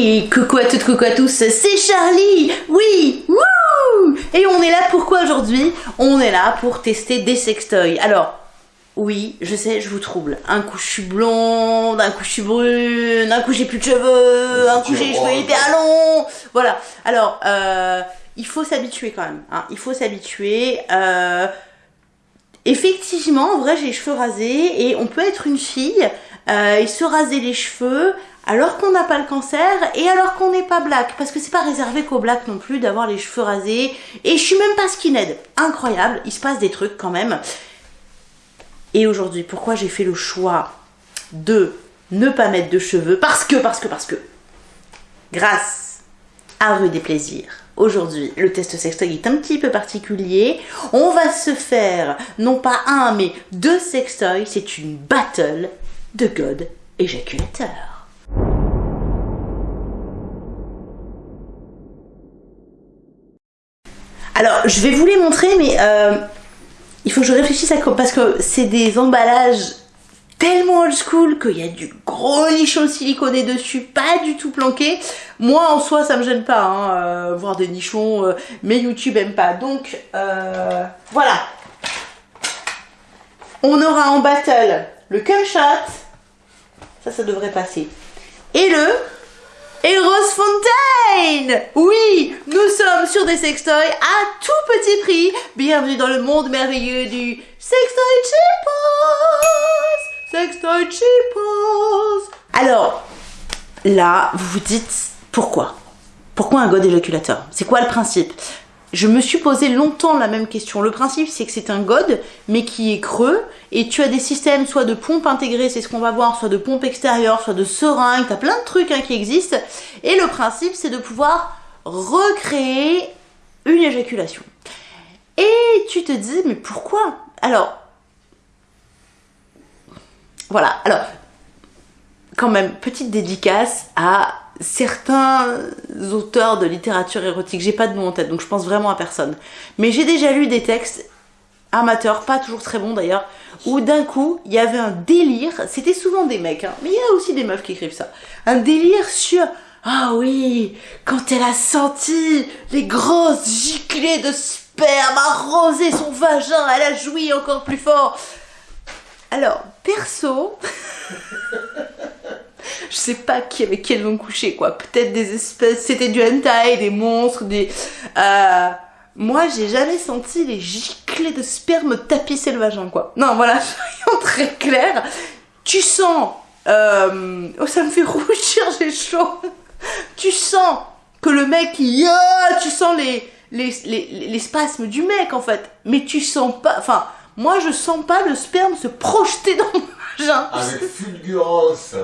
Oui, coucou à toutes, coucou à tous, c'est Charlie Oui Wouh Et on est là pourquoi aujourd'hui? On est là pour tester des sextoys. Alors, oui, je sais, je vous trouble. Un coup je suis blonde, un coup je suis brune, un coup j'ai plus de cheveux, un coup j'ai les cheveux hyper longs. Voilà. Alors, euh, il faut s'habituer quand même. Hein. Il faut s'habituer. Euh, effectivement, en vrai, j'ai les cheveux rasés et on peut être une fille euh, et se raser les cheveux alors qu'on n'a pas le cancer et alors qu'on n'est pas black. Parce que c'est pas réservé qu'aux black non plus d'avoir les cheveux rasés. Et je suis même pas skinhead. Incroyable, il se passe des trucs quand même. Et aujourd'hui, pourquoi j'ai fait le choix de ne pas mettre de cheveux Parce que, parce que, parce que, grâce à Rue des Plaisirs, aujourd'hui, le test sextoy est un petit peu particulier. On va se faire, non pas un, mais deux sextoys. C'est une battle de God éjaculateur. Alors, je vais vous les montrer, mais euh, il faut que je réfléchisse à quoi, parce que c'est des emballages tellement old school qu'il y a du gros nichon siliconé dessus, pas du tout planqué. Moi, en soi, ça me gêne pas, hein, euh, voir des nichons, euh, mais YouTube aime pas. Donc, voilà. On aura en battle le cum shot, ça, ça devrait passer. Et le Eros Fontaine Oui, nous sommes sur des sextoys à tout petit prix. Bienvenue dans le monde merveilleux du Sextoy Cheapos. Sextoy Cheapos. Alors, là, vous vous dites, pourquoi? Pourquoi un god éjaculateur? C'est quoi le principe? Je me suis posé longtemps la même question. Le principe, c'est que c'est un god, mais qui est creux, et tu as des systèmes soit de pompe intégrée, c'est ce qu'on va voir, soit de pompe extérieure, soit de seringue, tu as plein de trucs hein, qui existent. Et le principe, c'est de pouvoir recréer une éjaculation. Et tu te dis, mais pourquoi? Alors, voilà, alors, quand même, petite dédicace à certains auteurs de littérature érotique, j'ai pas de nom en tête, donc je pense vraiment à personne. Mais j'ai déjà lu des textes amateurs, pas toujours très bons d'ailleurs, où d'un coup, il y avait un délire, c'était souvent des mecs, hein, mais il y a aussi des meufs qui écrivent ça, un délire sur ah oui, quand elle a senti les grosses giclées de sperme arroser son vagin, elle a joui encore plus fort. Alors, perso, je sais pas avec qui elles vont coucher quoi. Peut-être des espèces, c'était du hentai, des monstres, des... Euh, moi j'ai jamais senti les giclées de sperme tapisser le vagin quoi. Non voilà, soyons très clairs. Tu sens... Euh, oh ça me fait rougir, j'ai chaud. tu sens que le mec, il... tu sens les, les, les, les spasmes du mec en fait. Mais tu sens pas... Enfin, moi je sens pas le sperme se projeter dans mon vagin. Avec fulgurance.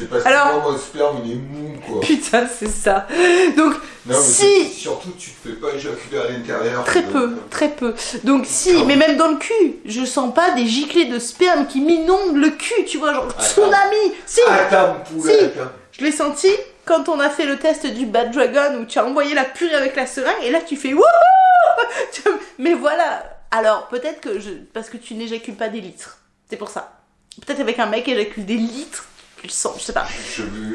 C'est parce Alors, que mon sperme il est mou quoi. Putain, c'est ça. Donc, non, mais si. Surtout, tu te fais pas éjaculer à l'intérieur. Très peu, euh, très peu. Donc, si, mais même dans le cul, je sens pas des giclées de sperme qui m'inondent le cul, tu vois, genre tsunami. Si. Attends, si. Je l'ai senti quand on a fait le test du Bad Dragon où tu as envoyé la purée avec la seringue et là tu fais wouhou Mais voilà. Alors, peut-être que je. Parce que tu n'éjacules pas des litres. C'est pour ça. Peut-être avec un mec éjacule des litres je sais pas.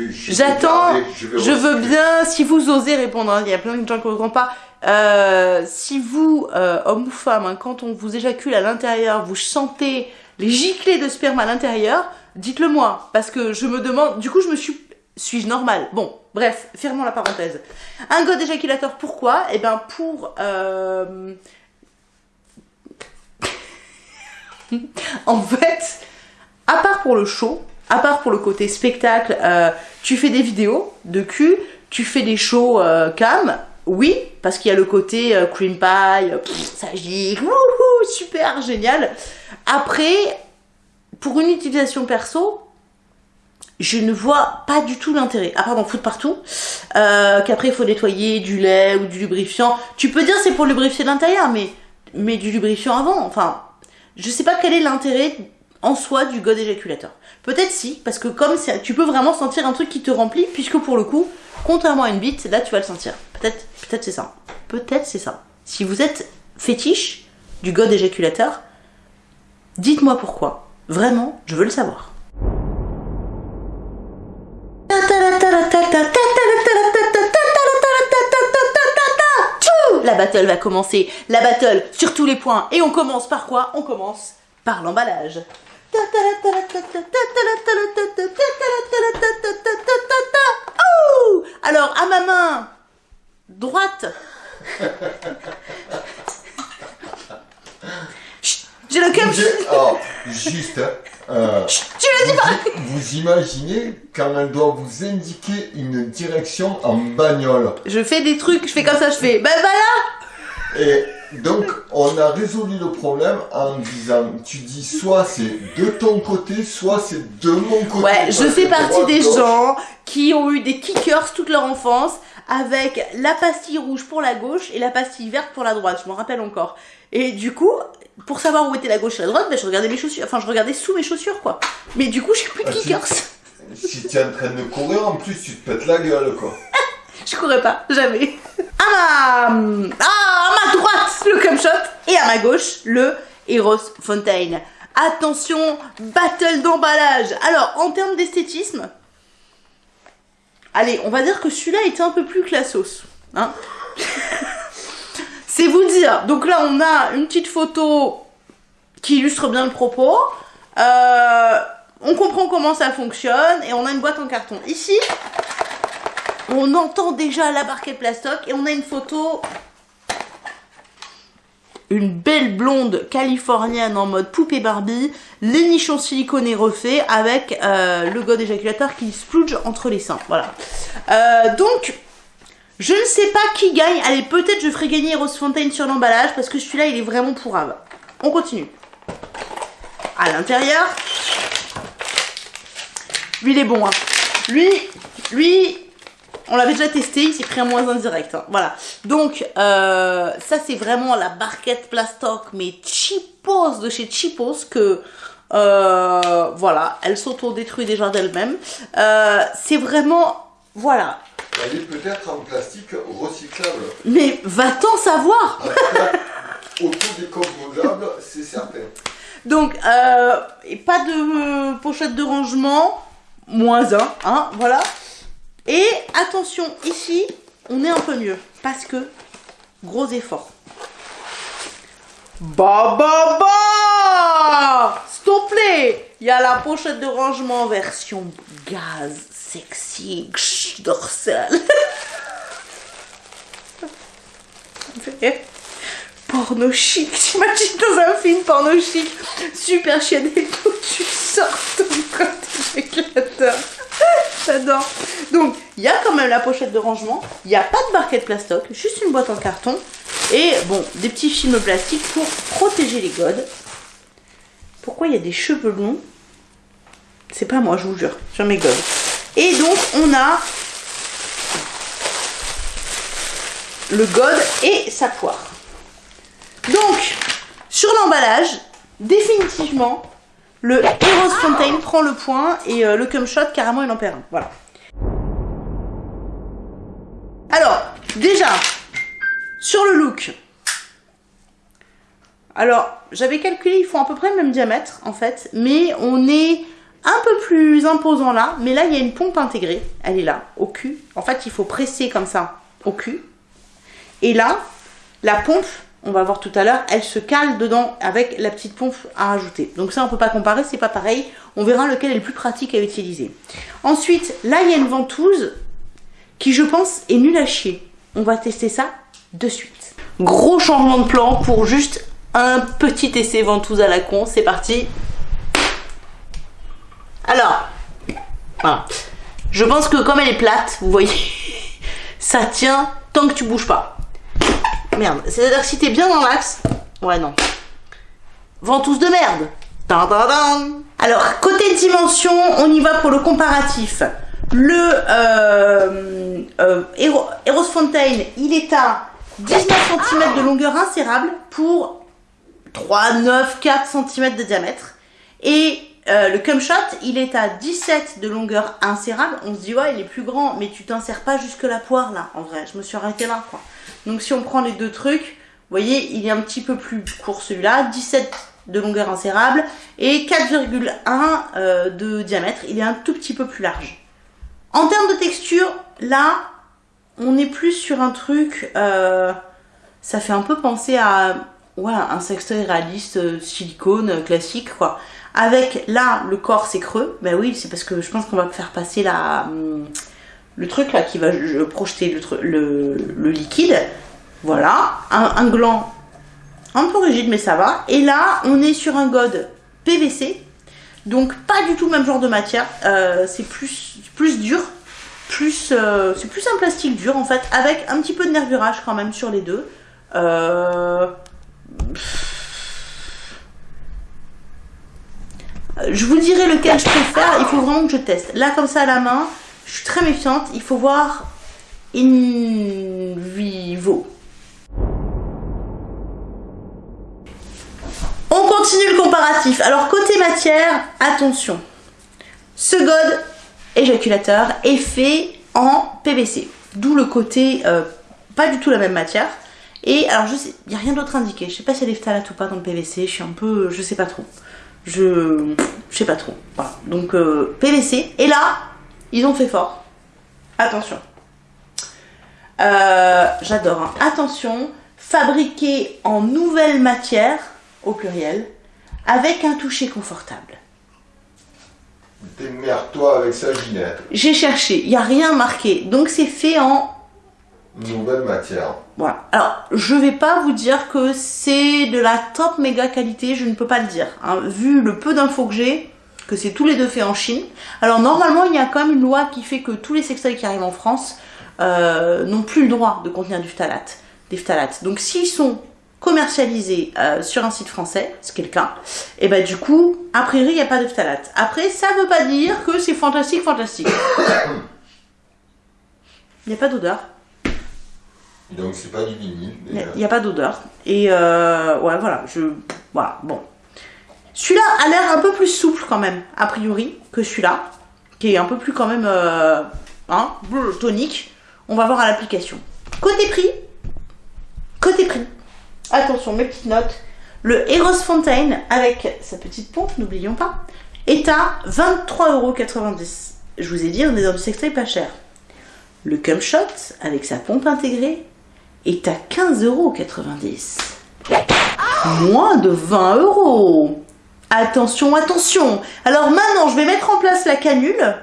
J'attends, je, veux bien, si vous osez répondre, hein, il y a plein de gens qui ne comprennent pas. Euh, si vous, euh, homme ou femme, hein, quand on vous éjacule à l'intérieur, vous sentez les giclées de sperme à l'intérieur, dites-le moi, parce que je me demande, du coup je me suis, suis-je normal? Bon, bref, fermons la parenthèse. Un god éjaculateur, pourquoi? Eh bien pour... Euh... en fait, à part pour le show, à part pour le côté spectacle, euh, tu fais des vidéos de cul, tu fais des shows euh, cam, oui, parce qu'il y a le côté euh, cream pie, ça gicle, super génial. Après, pour une utilisation perso, je ne vois pas du tout l'intérêt, à part d'en foutre partout, qu'après il faut nettoyer du lait ou du lubrifiant. Tu peux dire c'est pour lubrifier l'intérieur, mais, mais du lubrifiant avant, enfin, je sais pas quel est l'intérêt en soi du god éjaculateur. Peut-être si, parce que comme tu peux vraiment sentir un truc qui te remplit, puisque pour le coup, contrairement à une bite, là tu vas le sentir. Peut-être peut-être c'est ça. Peut-être c'est ça. Si vous êtes fétiche du god éjaculateur, dites-moi pourquoi. Vraiment, je veux le savoir. La battle va commencer. La battle sur tous les points. Et on commence par quoi? On commence par l'emballage. Alors, à ma main droite. J'ai le cum. Oh, juste. Euh, tu dis pas Vous imaginez quand elle doit vous indiquer une direction en bagnole Je fais des trucs, je fais comme ça, je fais ben voilà Et donc, on a résolu le problème en disant, tu dis soit c'est de ton côté, soit c'est de mon côté. Ouais, je fais partie des gens qui ont eu des kickers toute leur enfance avec la pastille rouge pour la gauche et la pastille verte pour la droite, je m'en rappelle encore. Et du coup, pour savoir où était la gauche et la droite, ben, je regardais mes chaussures, enfin je regardais sous mes chaussures quoi. Mais du coup, j'ai plus de ah, kickers. Si tu es en train de courir, en plus, tu te pètes la gueule quoi. je courais pas, jamais. À ma... Ah, droite, le shot. Et à ma gauche, le Heroes Fontaine. Attention, battle d'emballage. Alors, en termes d'esthétisme, allez, on va dire que celui-là était un peu plus classos. Hein C'est vous dire. Donc là, on a une petite photo qui illustre bien le propos. Euh, on comprend comment ça fonctionne et on a une boîte en carton. Ici, on entend déjà la barquette plastoc et on a une photo une belle blonde californienne en mode poupée Barbie, les nichons siliconés refaits avec euh, le god éjaculateur qui splouge entre les seins. Voilà. Euh, donc, je ne sais pas qui gagne. Allez, peut-être je ferai gagner Rose Fontaine sur l'emballage parce que celui-là, il est vraiment pourrave. On continue. À l'intérieur. Lui, il est bon. Hein. Lui, lui, on l'avait déjà testé, il s'est pris un moins indirect. Hein. Voilà. Donc, euh, ça, c'est vraiment la barquette plastoc, mais cheapos de chez cheapos que... Euh, voilà, elle s'auto-détruit déjà d'elle-même. Euh, c'est vraiment... Voilà. Elle est peut-être en plastique recyclable. Mais va-t-on savoir Autodécomposable, c'est certain. Donc, pas de pochette de rangement, moins un, hein, voilà. Et attention, ici, on est un peu mieux. Parce que, gros effort. Bah bah bah Stop plaît Il y a la pochette de rangement version gaz, sexy, dorsale. porno chic, t'imagines dans un film porno chic, super chienne et tout, tu sors ton. J'adore. Donc, il y a quand même la pochette de rangement. Il n'y a pas de barquette plastoc, juste une boîte en carton. Et bon, des petits films plastiques pour protéger les godes. Pourquoi il y a des cheveux longs? C'est pas moi, je vous jure, sur mes godes. Et donc, on a le god et sa poire. Donc, sur l'emballage, définitivement, le Heroes Fontaine prend le point et euh, le Cum Shot, carrément, il en perd un. Voilà. Alors, déjà, sur le look. Alors, j'avais calculé, ils font à peu près le même diamètre, en fait. Mais on est un peu plus imposant là. Mais là, il y a une pompe intégrée. Elle est là, au cul. En fait, il faut presser comme ça, au cul. Et là, la pompe on va voir tout à l'heure, elle se cale dedans avec la petite pompe à rajouter. Donc ça, on peut pas comparer, c'est pas pareil. On verra lequel est le plus pratique à utiliser. Ensuite, là, il y a une ventouse qui, je pense, est nulle à chier. On va tester ça de suite. Gros changement de plan pour juste un petit essai ventouse à la con. C'est parti. Alors, voilà. Je pense que comme elle est plate, vous voyez, ça tient tant que tu bouges pas. Merde, c'est-à-dire que si t'es bien dans l'axe... Ouais, non. Ventouse de merde Alors, côté dimension, on y va pour le comparatif. Le euh, euh, Eros Fontaine, il est à 19 cm de longueur insérable pour 3, 9, 4 cm de diamètre. Et euh, le cum shot, il est à 17 de longueur insérable. On se dit, ouais, il est plus grand, mais tu t'insères pas jusque la poire là, en vrai. Je me suis arrêtée là, quoi. Donc si on prend les deux trucs, vous voyez, il est un petit peu plus court celui-là, 17 de longueur insérable et 4,1 euh, de diamètre. Il est un tout petit peu plus large. En termes de texture, là, on est plus sur un truc. euh, ça fait un peu penser à ouais, un sextoy réaliste euh, silicone classique, quoi. Avec là, le corps c'est creux. Ben oui, c'est parce que je pense qu'on va faire passer la, hum, le truc là qui va je- projeter le, liquide. Voilà, un, gland un peu rigide, mais ça va. Et là, on est sur un god PVC. Donc pas du tout le même genre de matière. Euh, c'est plus, plus dur. Plus, euh, c'est plus un plastique dur en fait, avec un petit peu de nervurage quand même sur les deux. Euh, Je vous dirai lequel je préfère, il faut vraiment que je teste. Là, comme ça à la main, je suis très méfiante, il faut voir in vivo. On continue le comparatif. Alors, côté matière, attention. Ce god éjaculateur est fait en PVC. D'où le côté euh, pas du tout la même matière. Et alors, je sais, il n'y a rien d'autre indiqué. Je sais pas s'il y a des phtalates ou pas dans le PVC. Je suis un peu. Je sais pas trop. Je. Je sais pas trop. Voilà. Donc, euh, PVC. Et là, ils ont fait fort. Attention. Euh, J'adore. hein. Attention. Fabriqué en nouvelle matière, au pluriel, avec un toucher confortable. Démerde-toi avec ça, Ginette. J'ai cherché, il n'y a rien marqué. Donc c'est fait en... Nouvelle matière. Voilà. Alors, je vais pas vous dire que c'est de la top méga qualité, je ne peux pas le dire. hein. Vu le peu d'infos que j'ai, que c'est tous les deux faits en Chine. Alors normalement, il y a quand même une loi qui fait que tous les sextoys qui arrivent en France euh, n'ont plus le droit de contenir du phtalate, des phtalates. Donc s'ils sont commercialisés euh, sur un site français, ce qui est le cas, et ben du coup, a priori, il n'y a pas de phtalates. Après, ça veut pas dire que c'est fantastique, fantastique. Il n'y a pas d'odeur. Donc c'est pas du vinyle. Il n'y a pas d'odeur. Et euh, ouais, voilà, je. Voilà, bon. Celui-là a l'air un peu plus souple quand même, a priori, que celui-là, qui est un peu plus quand même. euh, hein, tonique. On va voir à l'application. Côté prix. Côté prix. Attention, mes petites notes. Le Eros Fontaine, avec sa petite pompe, n'oublions pas, est à 23,90€. Je vous ai dit, on est dans du pas cher. Le Cum Shot, avec sa pompe intégrée, est à 15,90€. Moins de 20 euros. Attention, attention. Alors maintenant, je vais mettre en place la canule.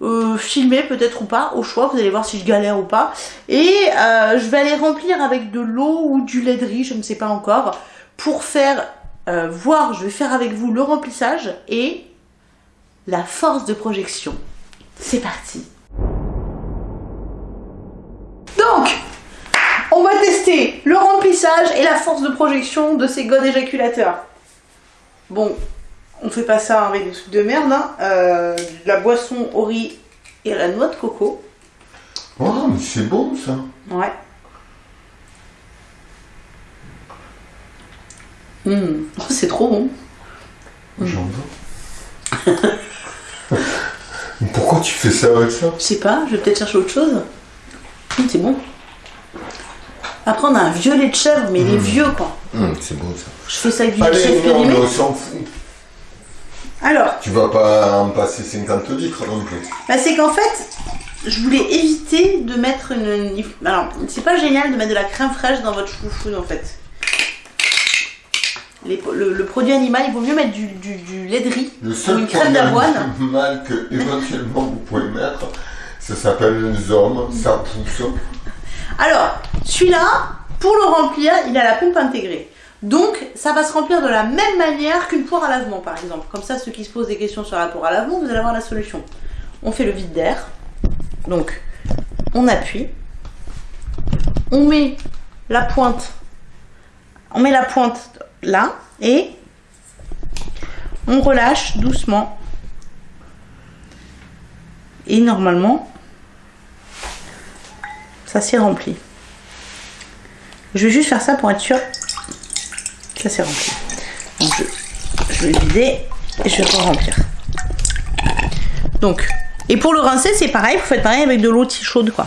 Euh, filmer peut-être ou pas, au choix, vous allez voir si je galère ou pas. Et euh, je vais aller remplir avec de l'eau ou du lait de riz, je ne sais pas encore, pour faire euh, voir, je vais faire avec vous le remplissage et la force de projection. C'est parti. Donc, on va tester le remplissage et la force de projection de ces godes éjaculateurs. Bon, on fait pas ça avec des trucs de merde, hein. Euh, de la boisson au riz et à la noix de coco. Oh, mais c'est bon ça. Ouais. Mmh. Oh, c'est trop bon. J'en veux. Pourquoi tu fais ça avec ça? Je sais pas, je vais peut-être chercher autre chose. Mmh, c'est bon. Après, on a un violet de chèvre, mais il est vieux, quoi. Hum, C'est bon ça. Je fais ça avec du Allez, chef non, périmé. mais on s'en fout. Alors, Tu vas pas en passer 50 litres non plus. Bah, c'est qu'en fait, je voulais éviter de mettre une. Alors, c'est pas génial de mettre de la crème fraîche dans votre chouchou en fait. Les- le, le produit animal, il vaut mieux mettre du, du, du lait de riz Le ou seul une crème produit d'avoine. mal que éventuellement vous pouvez mettre, ça s'appelle une zone, ça pousse. Alors, celui-là, pour le remplir, il a la pompe intégrée. Donc, ça va se remplir de la même manière qu'une poire à lavement, par exemple. Comme ça, ceux qui se posent des questions sur la poire à lavement, vous allez avoir la solution. On fait le vide d'air. Donc, on appuie. On met la pointe. On met la pointe là et on relâche doucement. Et normalement, ça s'est rempli. Je vais juste faire ça pour être sûr que ça s'est rempli. Donc je, je vais vider et je vais re-remplir. Donc, et pour le rincer, c'est pareil, vous faites pareil avec de l'eau chaude quoi.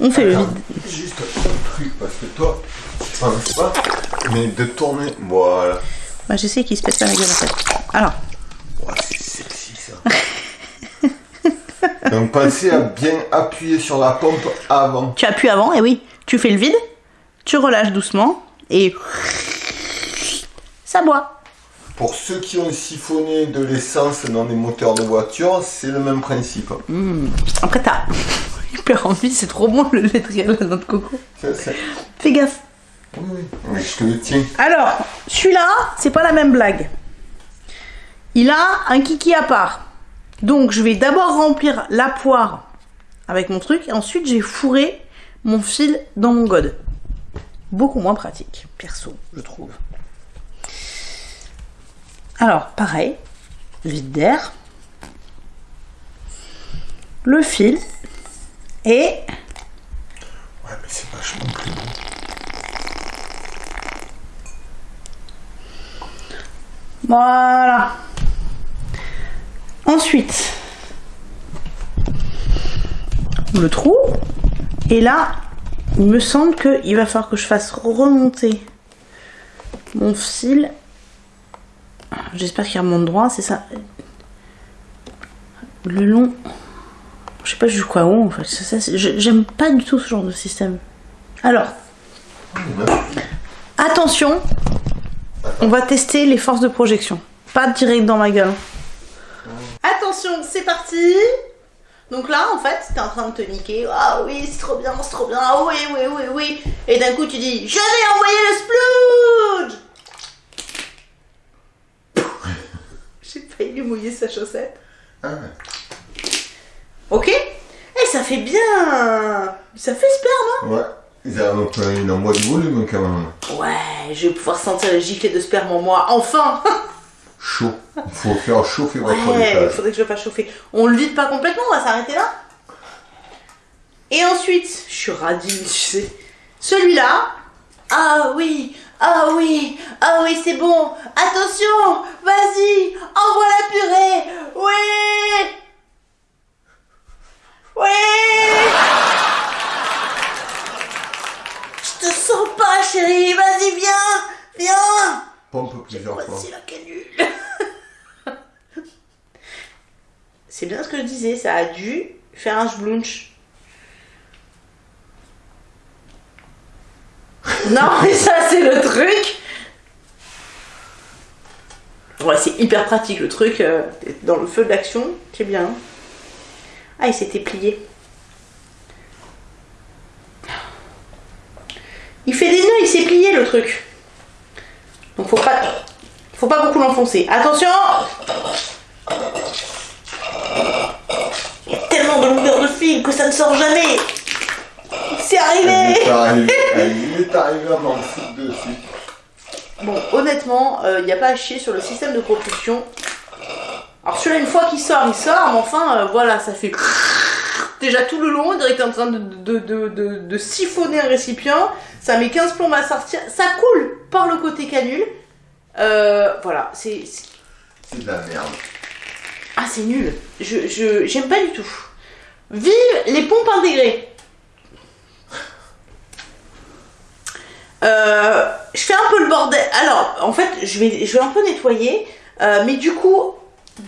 On fait le vide. Juste un truc, parce que toi, tu penses pas, mais de tourner. Voilà. Moi j'essaie qu'il se pète pas la gueule en fait. Alors, Ouais, c'est sexy ça. Donc pensez à bien appuyer sur la pompe avant. Tu appuies avant, et oui, tu fais le vide, tu relâches doucement, et ça boit. Pour ceux qui ont siphonné de l'essence dans les moteurs de voiture, c'est le même principe. Après, t'as hyper envie, c'est trop bon le lait de la noix de coco. Fais gaffe. Oui. Mais je te le tiens. Alors, celui-là, c'est pas la même blague. Il a un kiki à part. Donc, je vais d'abord remplir la poire avec mon truc, et ensuite, j'ai fourré mon fil dans mon god. Beaucoup moins pratique, perso, je trouve. Alors, pareil, vide d'air, le fil, et Ouais, mais c'est vachement plus bon. Voilà. Ensuite, le trou. Et là, il me semble qu'il va falloir que je fasse remonter mon fil. J'espère qu'il remonte droit, c'est ça. Le long. Je sais pas jusqu'à où en fait. Je- J'aime pas du tout ce genre de système. Alors, attention, on va tester les forces de projection. Pas direct dans ma gueule. Attention, c'est parti Donc là, en fait, t'es en train de te niquer. Ah oui, c'est trop bien, c'est trop bien. Ah oui, oui, oui, oui. Et d'un coup, tu dis Je vais envoyer le splooge J'ai failli lui mouiller sa chaussette. Ah, Ok Et ça fait bien Ça fait sperme, ouais. Ils ont donc, il envoie du volume quand même. hein Ouais, je vais pouvoir sentir le giclet de sperme en moi. Enfin Chaud. Il faut faire chauffer votre Ouais, il faudrait que je le fasse chauffer. On le vide pas complètement, on va s'arrêter là. Et ensuite, je suis radine, tu sais. Celui-là. Ah oui, ah oui, ah oui, c'est bon. Attention, vas-y, envoie la purée. Oui. Oui. Je te sens pas, chérie. Vas-y, viens, viens. Pompe plusieurs fois. Voici la canule. C'est bien ce que je disais, ça a dû faire un sblunch. non, mais ça c'est le truc. Ouais, c'est hyper pratique le truc. euh, dans le feu de l'action, c'est bien. Ah, il s'était plié. Il fait des nœuds, il s'est plié le truc. Donc faut pas, faut pas beaucoup l'enfoncer. Attention Il y a tellement de longueur de fil que ça ne sort jamais. C'est Il arrivé est arrivé, il est arrivé à m'en foutre dessus. Bon, honnêtement, il n'y a pas à chier sur le système de propulsion. Alors celui-là, une fois qu'il sort, il sort, mais enfin, euh, voilà, ça fait... Déjà tout le long, on dirait que t'es en train de, de, de, de- de siphonner un récipient. Ça met 15 plombs à sortir. Ça coule par le côté canule. Euh, voilà, c'est... c'est- de la merde. Ah, c'est nul. Je, je, j'aime pas du tout. Vive les pompes intégrées. Euh, je fais un peu le bordel. Alors, en fait, je vais, je vais un peu nettoyer. euh, mais du coup,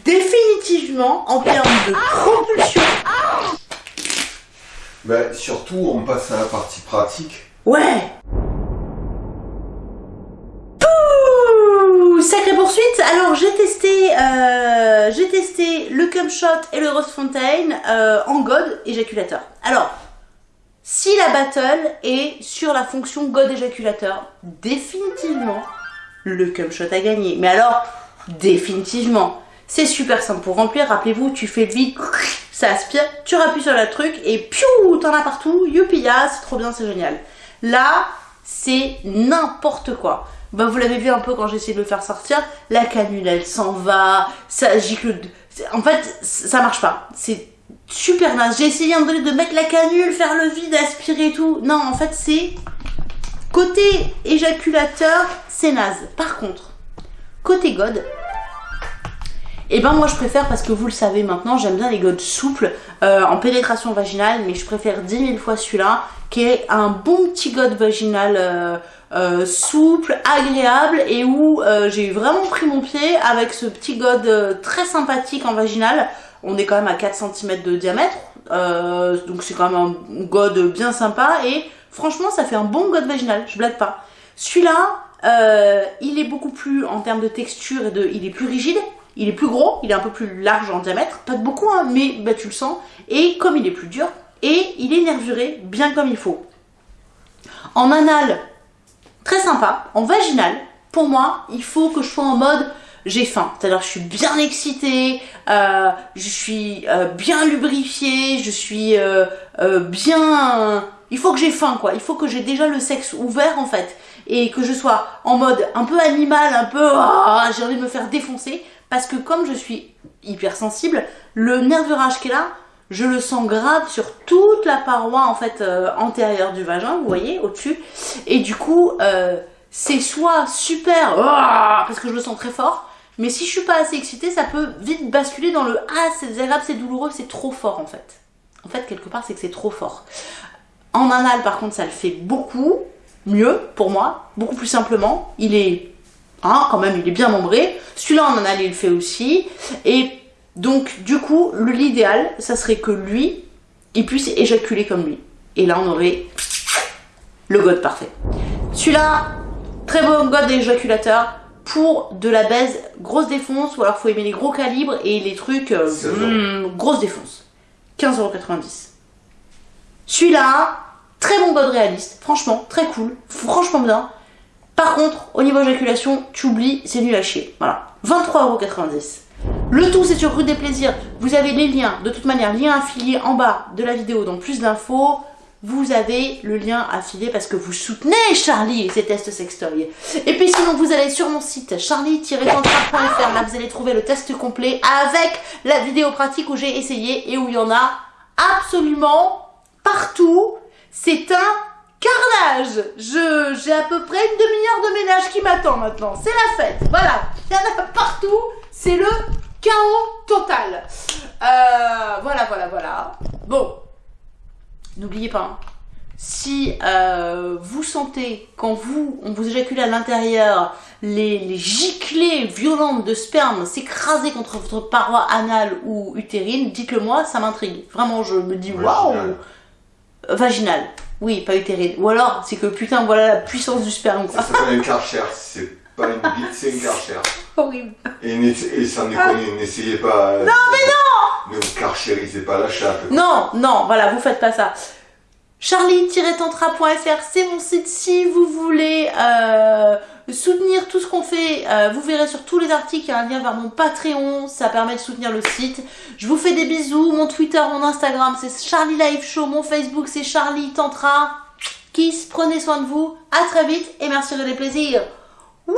définitivement, en termes de propulsion, Ben, surtout, on passe à la partie pratique. Ouais. Pouh, Sacrée poursuite. Alors j'ai testé, euh, j'ai testé le cum shot et le rose fontaine euh, en god éjaculateur. Alors si la battle est sur la fonction god éjaculateur, définitivement le cum shot a gagné. Mais alors définitivement, c'est super simple pour remplir. Rappelez-vous, tu fais le vide, ça aspire, tu rappuies sur le truc et piou, t'en as partout. Youpia, c'est trop bien, c'est génial. Là, c'est n'importe quoi. Bah, vous l'avez vu un peu quand j'ai essayé de le faire sortir, la canule elle s'en va, ça gicle. En fait, ça marche pas. C'est super naze. J'ai essayé un donné de mettre la canule, faire le vide, aspirer et tout. Non, en fait, c'est. Côté éjaculateur, c'est naze. Par contre, côté god, et ben moi je préfère parce que vous le savez maintenant, j'aime bien les godes souples euh, en pénétration vaginale, mais je préfère 10 000 fois celui-là qui est un bon petit god vaginal euh, euh, souple, agréable et où j'ai vraiment pris mon pied avec ce petit god très sympathique en vaginal. On est quand même à 4 cm de diamètre, donc c'est quand même un god bien sympa et franchement ça fait un bon god vaginal, je blague pas. Celui-là, il est beaucoup plus en termes de texture et il est plus rigide, il est plus gros, il est un peu plus large en diamètre, pas de beaucoup hein, mais bah, tu le sens. Et comme il est plus dur, et il est nervuré bien comme il faut. En anal, très sympa. En vaginal, pour moi, il faut que je sois en mode j'ai faim. C'est-à-dire je suis bien excitée, euh, je suis euh, bien lubrifiée, je suis euh, bien... Il faut que j'ai faim quoi, il faut que j'ai déjà le sexe ouvert en fait. Et que je sois en mode un peu animal, un peu... Ah, j'ai envie de me faire défoncer. Parce que comme je suis hypersensible, le nervurage qui est là, je le sens grave sur toute la paroi en fait antérieure du vagin, vous voyez, au-dessus. Et du coup, c'est soit super, ah, parce que je le sens très fort, mais si je suis pas assez excitée, ça peut vite basculer dans le ah c'est désagréable, c'est douloureux, c'est trop fort en fait. En fait, quelque part, c'est que c'est trop fort. En anal, par contre, ça le fait beaucoup mieux pour moi, beaucoup plus simplement. Il est, hein, quand même, il est bien membré. Celui-là en anal, il le fait aussi. Et donc, du coup, l'idéal, ça serait que lui, il puisse éjaculer comme lui. Et là, on aurait le god parfait. Celui-là, très bon god éjaculateur pour de la baise grosse défonce ou alors faut aimer les gros calibres et les trucs euh, hmm, grosse défonce. 15,90€. Celui-là, très bon god réaliste, franchement, très cool, franchement bien. Par contre, au niveau éjaculation, tu oublies, c'est nul à chier. Voilà, 23,90€. Le tout, c'est sur Rue des Plaisirs. Vous avez les liens, de toute manière, lien affilié en bas de la vidéo, donc plus d'infos vous avez le lien affilié parce que vous soutenez Charlie et ses tests sextoy. Et puis sinon, vous allez sur mon site charlie-tantra.fr. Là, vous allez trouver le test complet avec la vidéo pratique où j'ai essayé et où il y en a absolument partout. C'est un carnage J'ai à peu près une demi-heure de ménage qui m'attend maintenant. C'est la fête. Voilà. Il y en a partout. C'est le chaos total. Euh, voilà, voilà, voilà. Bon, n'oubliez pas, hein, si euh, vous sentez, quand vous, on vous éjacule à l'intérieur, les, les, giclées violentes de sperme s'écraser contre votre paroi anale ou utérine, dites-le moi, ça m'intrigue. Vraiment, je me dis, waouh Vaginal. Oui, pas utérine. Ou alors, c'est que putain, voilà la puissance du sperme. Ça s'appelle une karcher, c'est pas une bite, c'est une karcher. Horrible. Et, et sans déconner, n'essayez pas... Non, mais non Ne vous karcherisez pas la chatte. Non, non, voilà, vous faites pas ça. Charlie-tantra.fr, c'est mon site si vous voulez euh, soutenir tout ce qu'on fait. Euh, vous verrez sur tous les articles, il y a un lien vers mon Patreon, ça permet de soutenir le site. Je vous fais des bisous, mon Twitter, mon Instagram, c'est Charlie Live Show, mon Facebook, c'est Charlie Tantra. Kiss, prenez soin de vous, à très vite et merci de les plaisirs. Wouh